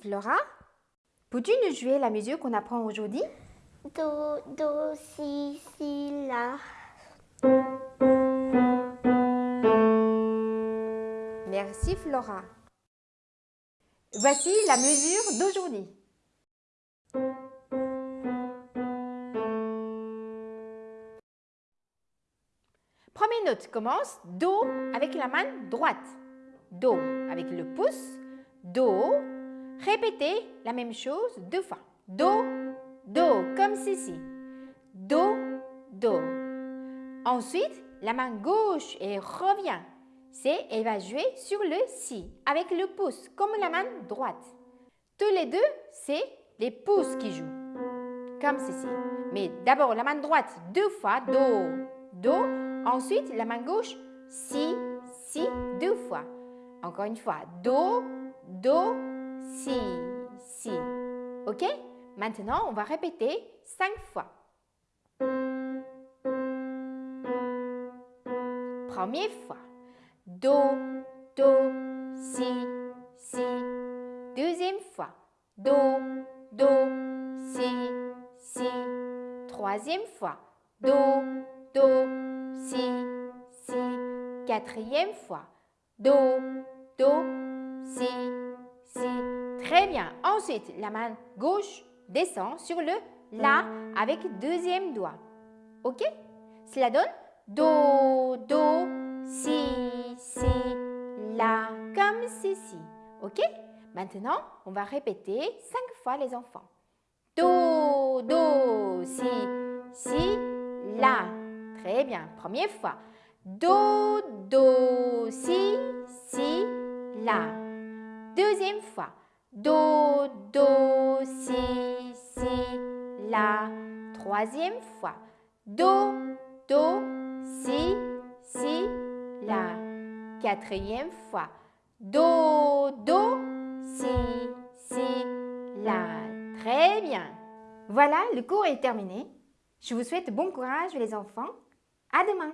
Flora, peux-tu nous jouer la mesure qu'on apprend aujourd'hui? Do, do, si, si, la. Merci Flora. Voici la mesure d'aujourd'hui. Première note commence Do avec la main droite. Do avec le pouce. Do. Répétez la même chose deux fois. Do, Do, comme ceci. Do, Do. Ensuite, la main gauche et revient. C'est, elle va jouer sur le Si avec le pouce, comme la main droite. Tous les deux, c'est les pouces qui jouent, comme ceci. Mais d'abord, la main droite deux fois, Do, Do. Ensuite, la main gauche, Si, Si, deux fois. Encore une fois, Do, Do, Si, Si. OK? Maintenant, on va répéter cinq fois. Première fois. Do, Do, Si, Si. Deuxième fois. Do, Do, Si, Si. Troisième fois. Do, Do, Si, Si. Quatrième fois. Do, Do, Si, Si. Très bien. Ensuite, la main gauche descend sur le La avec deuxième doigt. OK? Cela donne Do, Do, Si, Si, La, comme ceci. OK? Maintenant, on va répéter cinq fois les enfants. Do, Do, Si, Si, La. Très bien. Première fois. Do, Do, Si, Si, La. Deuxième fois. Do, Do, Si, Si, La. Troisième fois. Do, Do, Si, Si, La. Quatrième fois. Do, Do, Si, Si, La. Très bien. Voilà, le cours est terminé. Je vous souhaite bon courage les enfants. À demain.